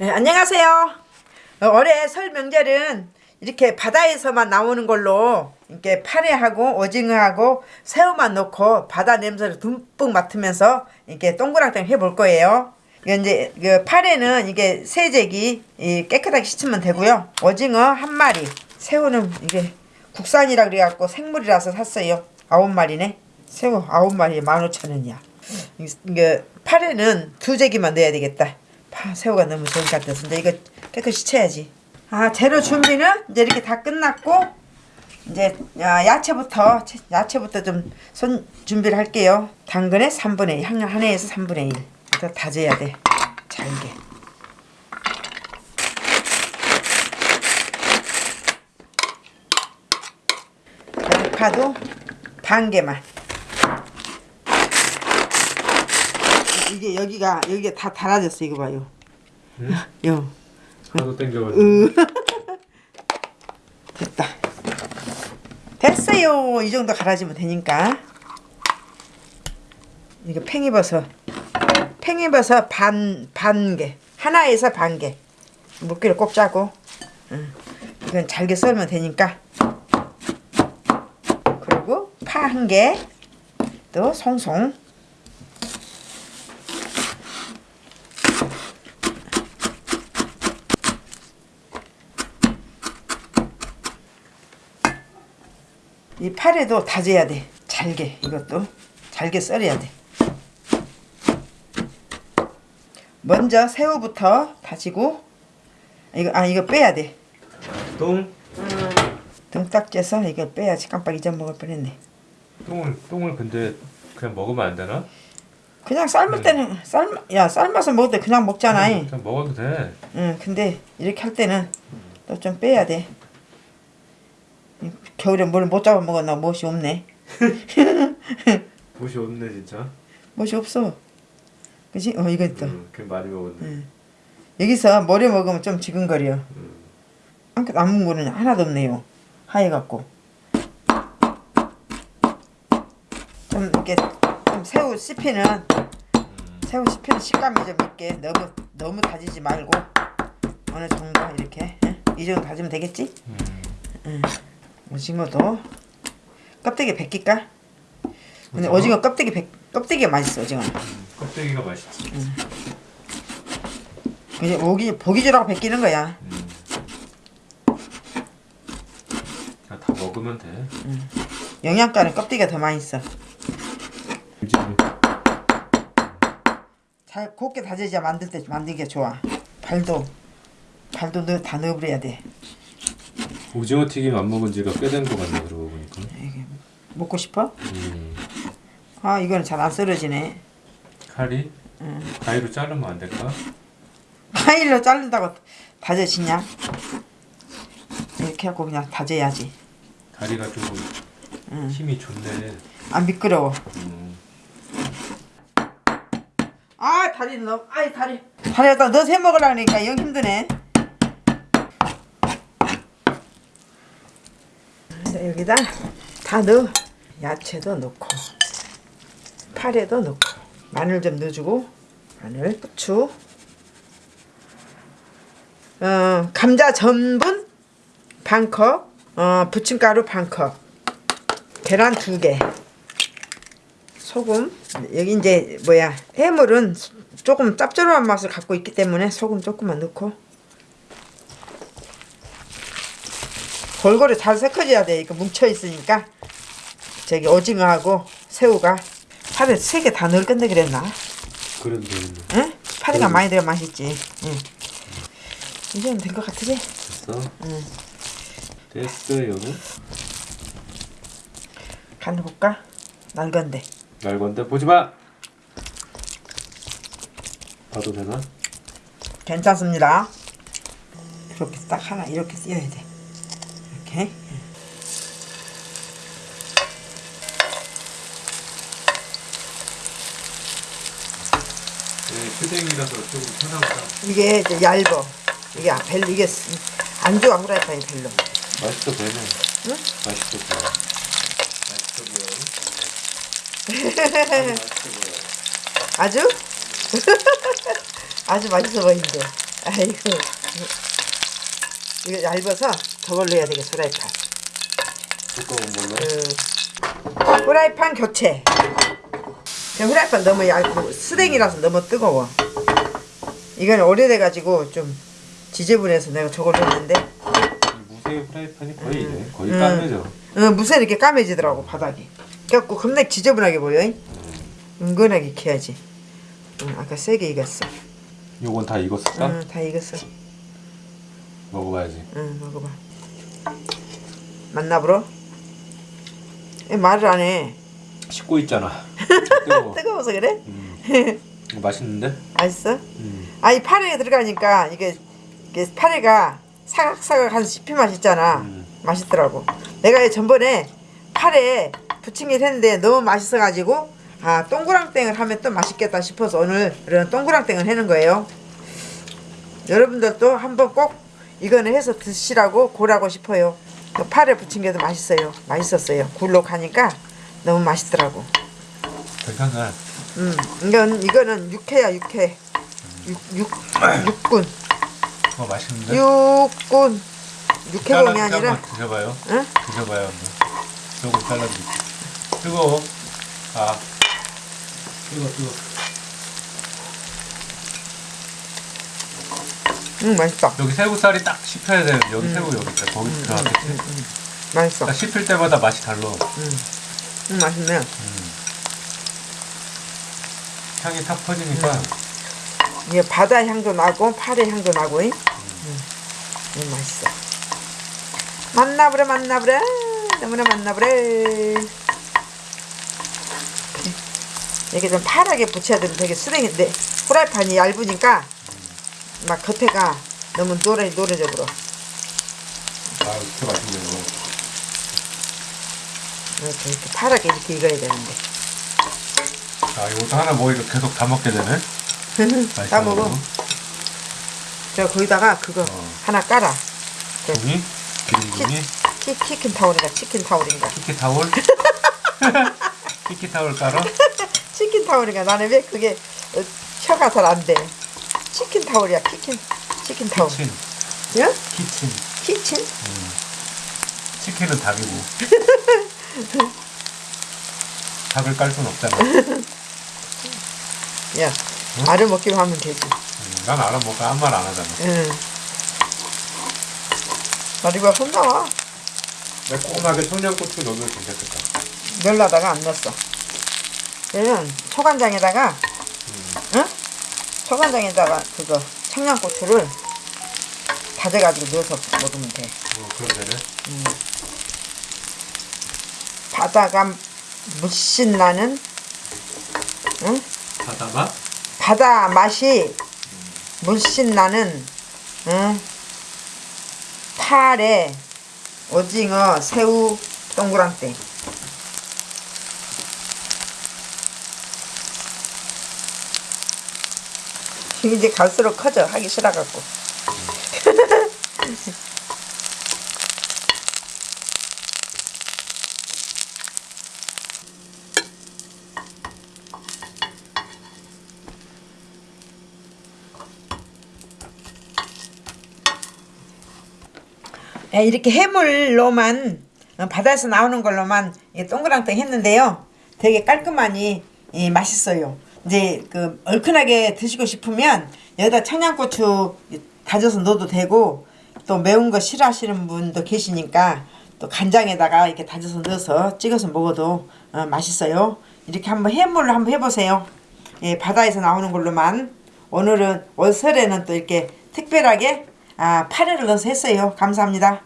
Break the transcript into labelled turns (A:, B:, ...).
A: 네, 안녕하세요. 어, 올해 설 명절은 이렇게 바다에서만 나오는 걸로 이렇게 파래하고 오징어하고 새우만 넣고 바다 냄새를 듬뿍 맡으면서 이렇게 동그랑땡 해볼 거예요. 이제 그 파래는 이게 세제기 이 깨끗하게 씻으면 되고요. 오징어 한 마리, 새우는 이게 국산이라 그래갖고 생물이라서 샀어요. 아홉 마리네. 새우 아홉 마리에 만 오천 원이야. 이게 파래는 두 제기만 넣어야 되겠다. 파 새우가 너무 좋은 것 같아서 이제 이거 깨끗이 쳐야지. 아 재료 준비는 이제 이렇게 다 끝났고 이제 야, 야채부터 야채부터 좀 손 준비를 할게요. 당근에 3분의 1, 한 하나에서 3분의 1. 일단 다져야 돼. 잘게. 양파도 반 개만. 이게 여기가 여기가 다 달아졌어 이거 봐요. 요.
B: 하도 땡겨가지고
A: 으. 됐다. 됐어요. 이 정도 갈아지면 되니까. 이거 팽이버섯. 팽이버섯 반, 반 개. 하나에서 반 개. 물기를 꼭 짜고. 응. 이건 잘게 썰면 되니까. 그리고 파 한 개. 또 송송. 이 파래도 다져야 돼. 잘게 이것도 잘게 썰어야 돼. 먼저 새우부터 다지고 이거 아 이거 빼야 돼.
B: 똥?
A: 등딱 째서 이거 빼야지 깜빡 잊어먹을 뻔했네.
B: 똥을 똥을 근데 그냥 먹으면 안 되나?
A: 그냥 삶을 때는 삶, 야 삶아서 먹을 때 그냥 먹잖아. 응.
B: 그냥 먹어도 돼
A: 응, 근데 이렇게 할 때는 또 좀 빼야 돼. 겨울에 뭘 못 잡아 먹었나 못이 없네.
B: 옷이 없네 진짜
A: 못이 없어. 그지? 어 이거 있다.
B: 응, 그냥 많이 먹었네
A: 응. 여기서 머리 먹으면 좀 지근거려.
B: 응.
A: 한끗 남은 거는 하나도 없네요. 하얘갖고. 좀 이렇게 좀 새우 씹히는 새우 씹히는 식감이 좀 있게 너무 너무 다지지 말고 어느 정도 이렇게 응? 이 정도 다지면 되겠지? 응. 오징어도 껍데기 벗길까? 근데
B: 오징어?
A: 오징어 껍데기 벗 껍데기가 맛있어 오징어.
B: 응, 껍데기가 맛있지
A: 그냥 오기 보기 주라고 벗기는 거야.
B: 응. 그냥 다 먹으면 돼
A: 영양가는 껍데기가 더 맛있어.
B: 그지
A: 잘 곱게 다져야 만들 때 만들기가 좋아. 발도 발도 넣, 다 넣어버려야 돼.
B: 오징어 튀김 안 먹은 지가 꽤된거 같네 그러고 보니까
A: 먹고 싶어?
B: 음.
A: 아 이거는 잘 안 썰어지네.
B: 칼이 가위로 자르면 안 될까?
A: 파일로 자른다고 다져지냐? 이렇게 하고 그냥 다져야지.
B: 다리가 좀 힘이 좋네
A: 안 미끄러워.
B: 음.
A: 아 다리 넣어. 아이 다리. 다리에다 넣어서 해 먹으려니까 영 힘드네. 자, 여기다 다 넣어. 야채도 넣고 파래도 넣고 마늘 좀 넣어주고 마늘, 후추, 어, 감자 전분 반 컵, 어, 부침가루 반 컵, 계란 두 개. 소금. 여기 이제 뭐야? 해물은 조금 짭조름한 맛을 갖고 있기 때문에 소금 조금만 넣고 골고루 잘 섞어줘야 돼 이거 뭉쳐 있으니까 저기 오징어하고 새우가 파를 세개 다 넣을 건데 그랬나?
B: 그런데
A: 응? 파리가
B: 음.
A: 많이 들어 맛있지. 응. 이제는 된 것 같으지?
B: 됐어?
A: 응.
B: 됐어요
A: 간을 볼까? 날 건데.
B: 날 건데 보지 마. 봐도 되나?
A: 괜찮습니다. 이렇게 딱 하나 이렇게 띄어야 돼. 이렇게.
B: 네, 휴댕이라서 조금 편하다.
A: 이게 이제 얇어. 이게 별로 이게 쓰- 안 좋아 후라이팬이 별로.
B: 맛있어 보이네.
A: 응?
B: 맛있어 보여. 맛있어 보여. 아주 맛있어 보여.
A: 아주 아주 맛있어 보이는데. 아이고 이거 얇아서 저걸로 해야 되겠어 프라이팬.
B: 두꺼운 걸로.
A: 그 프라이팬 교체. 그 프라이팬 너무 얇고 스댕이라서 너무 뜨거워. 이건 오래돼가지고 좀 지저분해서 내가 저걸로 했는데.
B: 이 무쇠 프라이팬이 거의 이래. 거의 까매져.
A: 응, 무쇠 이렇게 까매지더라고 바닥이. 그래갖고 겁나 지저분하게 보여 잉? 은근하게 캐야지. 응, 아까 세게 익었어.
B: 요건 다 익었을까?
A: 응, 다 익었어
B: 먹어봐야지.
A: 응, 먹어봐 맞나 보러? 말을 안해
B: 씻고 있잖아. 뜨거워.
A: 뜨거워서 그래?
B: 음. 맛있는데?
A: 맛있어?
B: 음.
A: 아이 파래에 들어가니까 이게, 이게 파래가 사각사각한 씹히 맛있잖아.
B: 음.
A: 맛있더라고. 내가 전번에 파래 부침개를 했는데 너무 맛있어가지고 아 동그랑땡을 하면 또 맛있겠다 싶어서 오늘 이런 동그랑땡을 해는 거예요. 여러분들도 한번 꼭 이거는 해서 드시라고 고라고 싶어요. 또 파래 부침개도 맛있어요. 맛있었어요. 굴로 가니까 너무 맛있더라고.
B: 괜찮네.
A: 음, 이건 이거는 육회야 육회. 육, 육, 육군.
B: 어 맛있는데?
A: 육군. 육회공이 아니라,
B: 드셔봐요.
A: 응?
B: 드셔봐요. 조금 잘라드릴게요. 뜨거워. 아. 뜨거 뜨거.
A: 응, 맛있다.
B: 여기 새우살이 딱 씹혀야 돼. 여기 새우 여기 있다. 거기 들어가겠지.
A: 맛있어.
B: 딱 씹힐 때마다 맛이 달라.
A: 응, 맛있네.
B: 향이 탁 퍼지니까
A: 이게 바다 향도 나고, 파래 향도 나고, 잉? 응. 응, 맛있어. 만나보래, 만나보래. 너무나 만나보래. 이게 좀 파랗게 붙여야 되면 되게 쓰레기인데, 프라이팬이 얇으니까, 막 겉에가 너무 노래, 노래져 버려.
B: 아 이렇게 맛있네요.
A: 이렇게, 이렇게 파랗게 이렇게 익어야 되는데.
B: 아 이것도 하나 먹으니까 계속 다 먹게 되네.
A: 다 먹어. 저 거기다가 그거
B: 어.
A: 하나 깔아.
B: 종이? 기름 종이?
A: 치, 치킨 타올인가 치킨 타올인가
B: 키키 타올? 키키 타올 깔아?
A: 치킨 타올인가 나는 왜 그게 어, 혀가 잘 안 돼. 치킨 타올이야 치킨 치킨 타올.
B: 키친.
A: 응?
B: 키친.
A: 키친?
B: 치킨은 닭이고. 닭을 깔 순 없잖아.
A: 야 알을 먹기만 하면 되지.
B: 음, 난 알아 먹고 아무 말 안 하잖아.
A: 응. 나리가 손 나와.
B: 매콤하게 청양고추 넣으면 괜찮겠다.
A: 멸라다가 안 넣었어. 얘는 초간장에다가 응? 초간장에다가 그거 청양고추를 다져가지고 넣어서 먹으면 돼.
B: 어, 그럼 되네.
A: 바다가 물씬 나는 응?
B: 바다 맛?
A: 바다 맛이 물씬 나는 응? 파래 오징어 새우 동그랑땡 이제 갈수록 커져 하기 싫어갖고 예, 이렇게 해물로만 어, 바다에서 나오는 걸로만 이 동그랑땡 했는데요. 되게 깔끔하니 예, 맛있어요. 이제 그 얼큰하게 드시고 싶으면 여기다 청양고추 다져서 넣어도 되고 또 매운 거 싫어하시는 분도 계시니까 또 간장에다가 이렇게 다져서 넣어서 찍어서 먹어도 어, 맛있어요. 이렇게 한번 해물로 한번 해보세요. 예, 바다에서 나오는 걸로만 오늘은 올 설에는 또 이렇게 특별하게 아, 파래를 넣어서 했어요. 감사합니다.